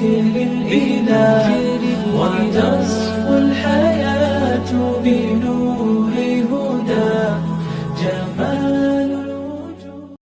ذكر الإله وتصفو الحياة بنور هدى. جمال